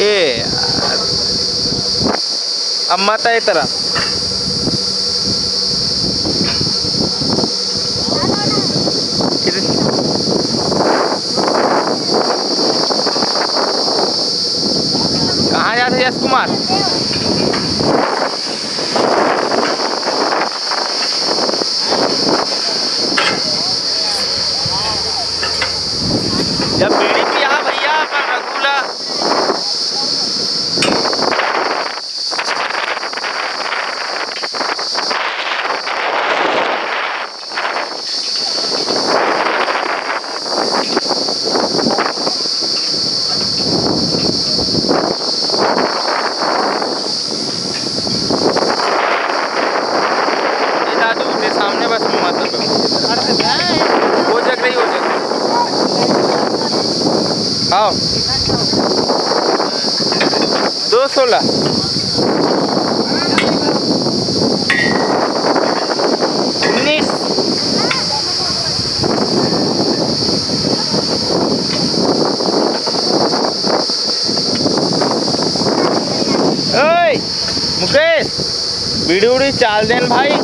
ए अम्मा ताई तरह। कहाँ जाते यश कुमार? जब बीड़ी दो सोलह उन्नीस मुकेश चाल देन भाई.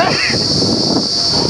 あっ!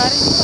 सारे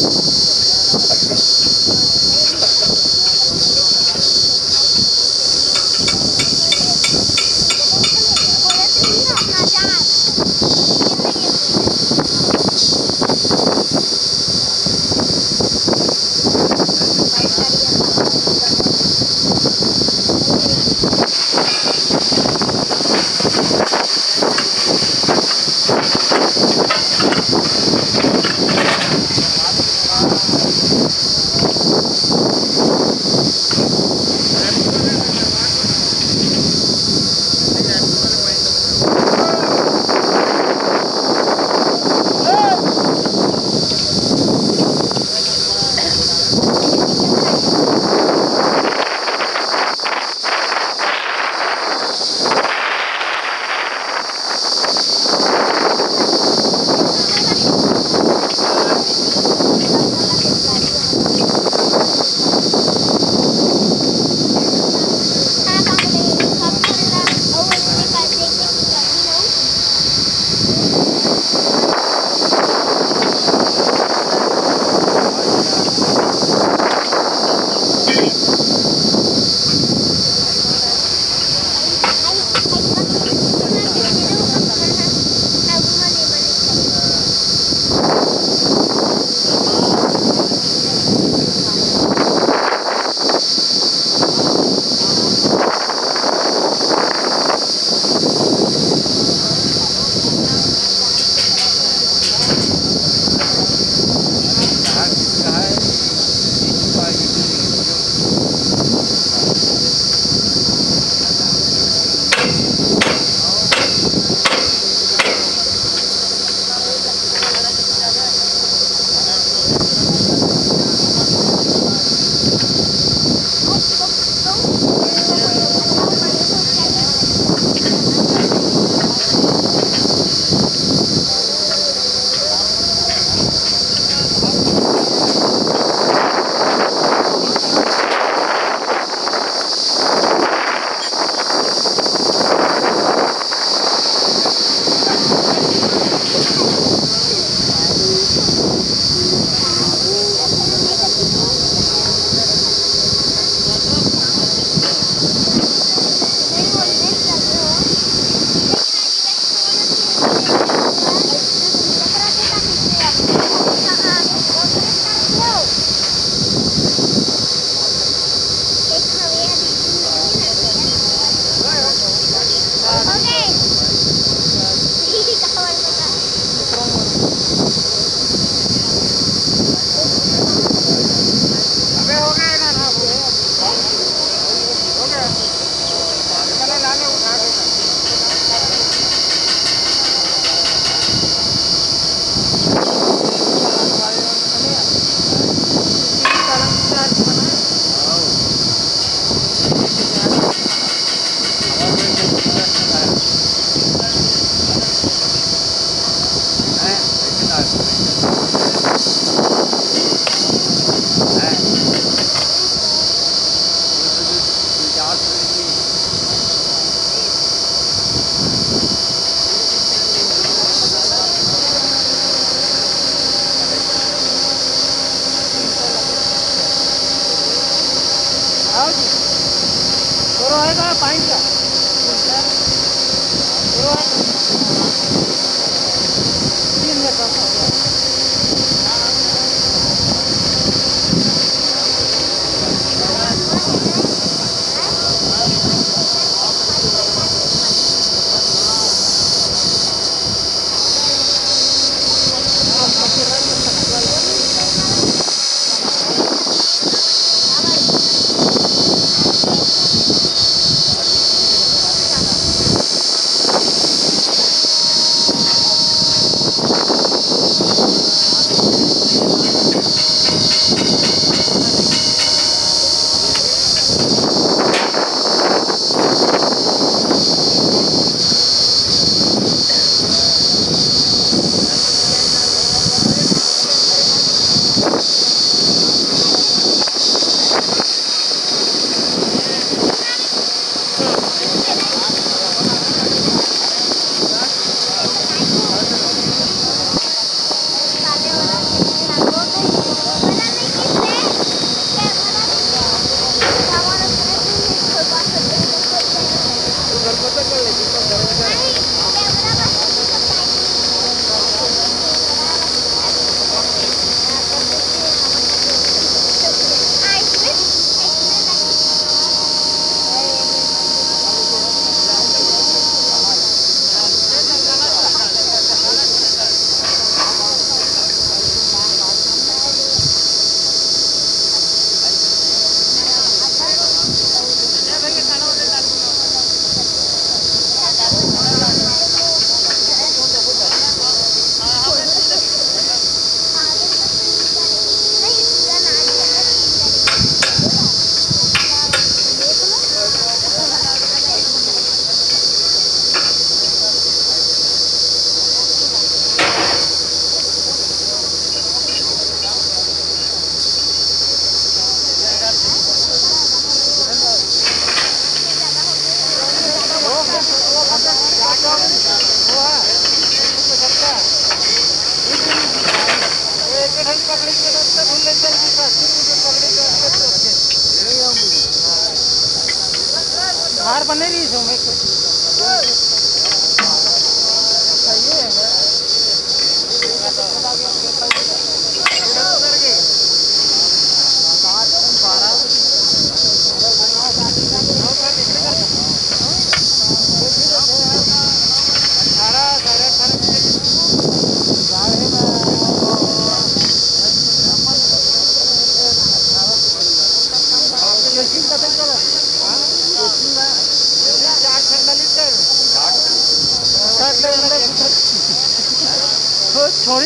Música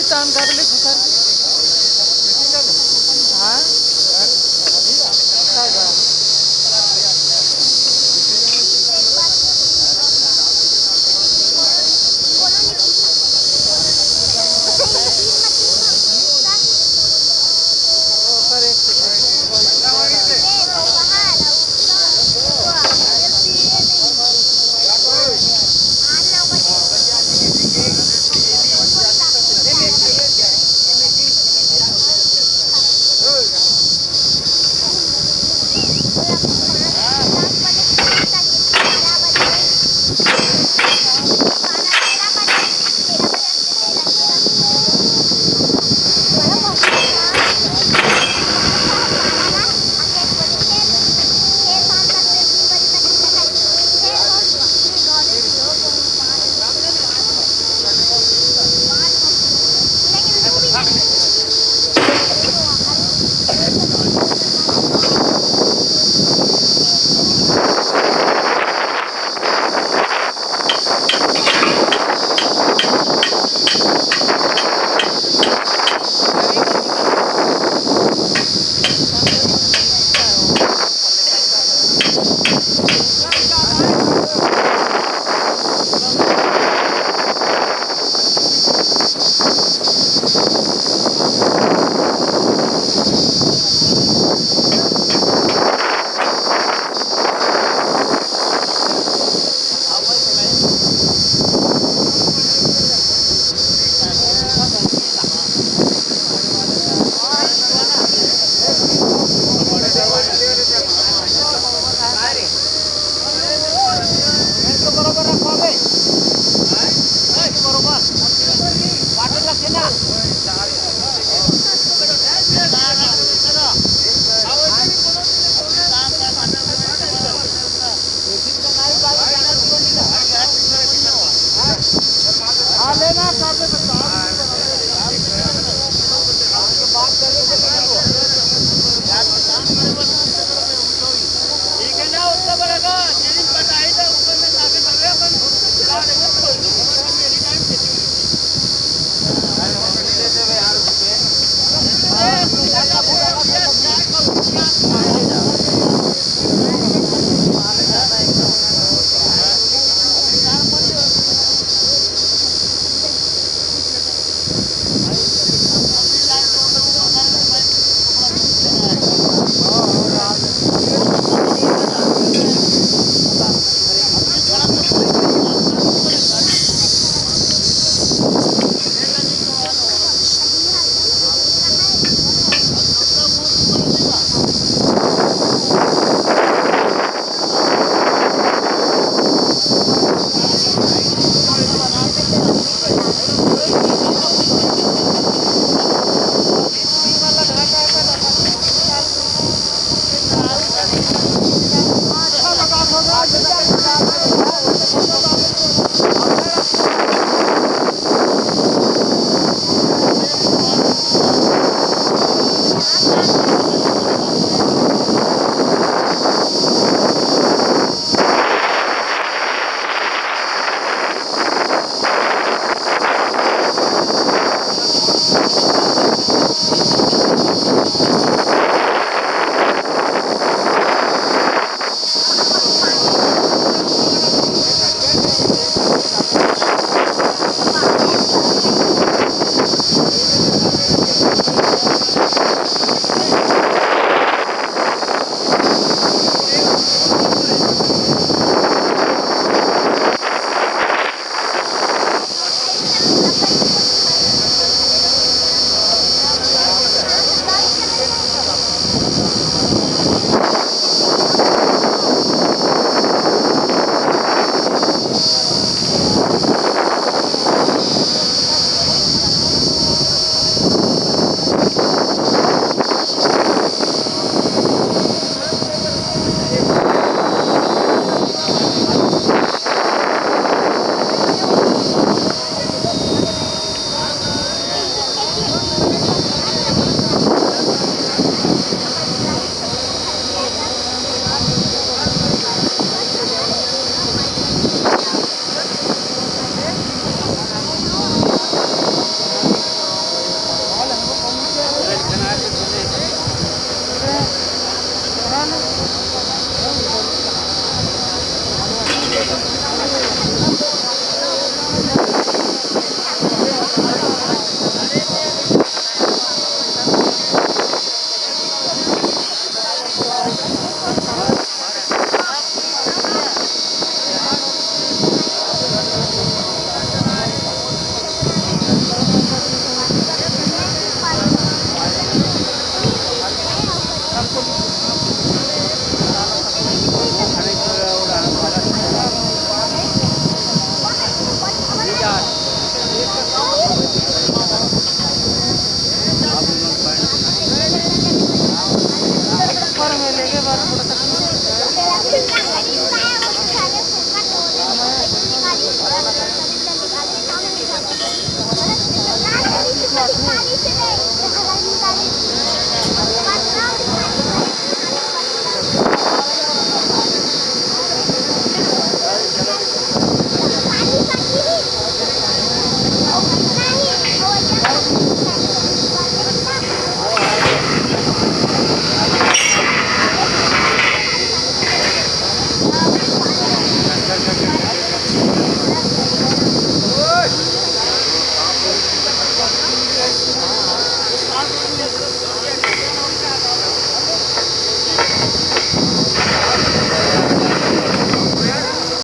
Hindistan Garlic каждый 我挺大力气嘞